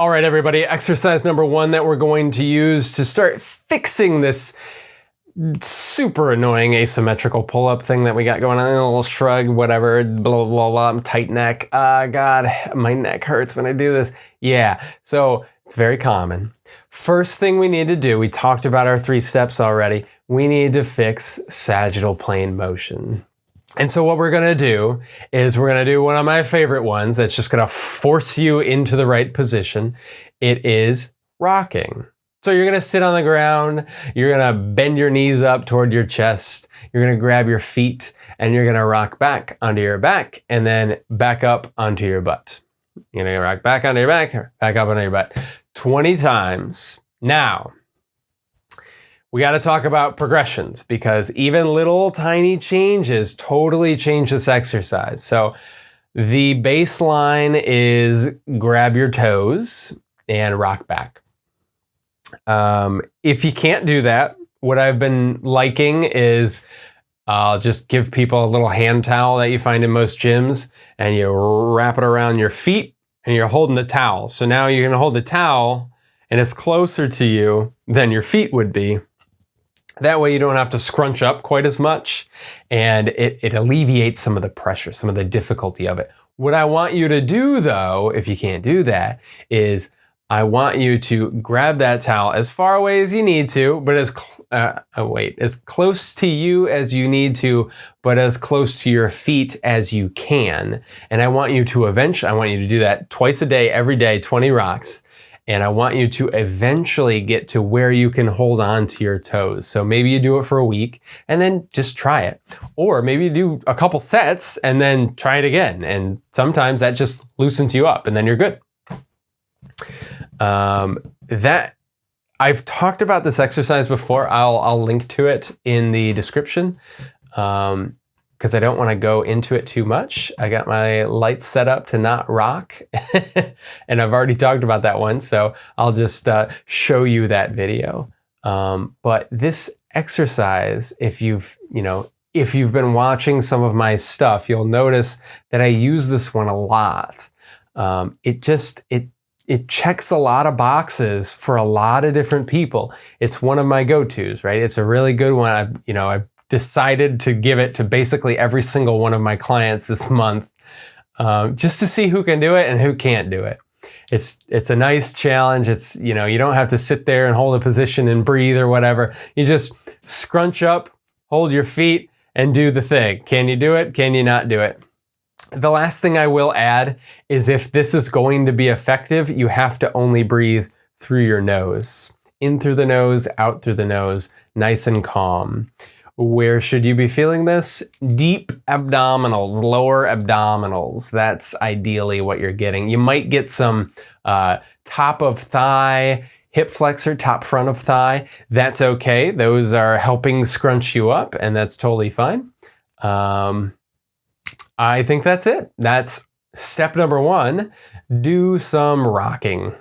All right, everybody, exercise number one that we're going to use to start fixing this super annoying asymmetrical pull-up thing that we got going on, a little shrug, whatever, blah, blah, blah, I'm tight neck. Ah, uh, God, my neck hurts when I do this. Yeah, so it's very common. First thing we need to do, we talked about our three steps already, we need to fix sagittal plane motion. And so what we're gonna do is we're gonna do one of my favorite ones that's just gonna force you into the right position. It is rocking. So you're gonna sit on the ground, you're gonna bend your knees up toward your chest, you're gonna grab your feet, and you're gonna rock back onto your back, and then back up onto your butt. You're gonna rock back onto your back, back up onto your butt. 20 times. Now, we got to talk about progressions because even little tiny changes totally change this exercise. So the baseline is grab your toes and rock back. Um, if you can't do that, what I've been liking is I'll uh, just give people a little hand towel that you find in most gyms and you wrap it around your feet and you're holding the towel. So now you're going to hold the towel and it's closer to you than your feet would be. That way you don't have to scrunch up quite as much and it, it alleviates some of the pressure, some of the difficulty of it. What I want you to do though, if you can't do that, is I want you to grab that towel as far away as you need to, but as, uh, oh wait, as close to you as you need to, but as close to your feet as you can. And I want you to eventually, I want you to do that twice a day, every day, 20 rocks. And I want you to eventually get to where you can hold on to your toes. So maybe you do it for a week and then just try it. Or maybe you do a couple sets and then try it again. And sometimes that just loosens you up and then you're good. Um, that I've talked about this exercise before. I'll, I'll link to it in the description because I don't want to go into it too much. I got my lights set up to not rock and I've already talked about that one. So I'll just uh, show you that video. Um, but this exercise, if you've, you know, if you've been watching some of my stuff, you'll notice that I use this one a lot. Um, it just, it it checks a lot of boxes for a lot of different people. It's one of my go-tos, right? It's a really good one. I, you know, I decided to give it to basically every single one of my clients this month, um, just to see who can do it and who can't do it. It's it's a nice challenge. It's you know you don't have to sit there and hold a position and breathe or whatever. You just scrunch up, hold your feet, and do the thing. Can you do it? Can you not do it? The last thing I will add is if this is going to be effective, you have to only breathe through your nose. In through the nose, out through the nose, nice and calm. Where should you be feeling this? Deep abdominals, lower abdominals. That's ideally what you're getting. You might get some uh, top of thigh, hip flexor, top front of thigh. That's okay. Those are helping scrunch you up and that's totally fine. Um, I think that's it. That's step number one. Do some rocking.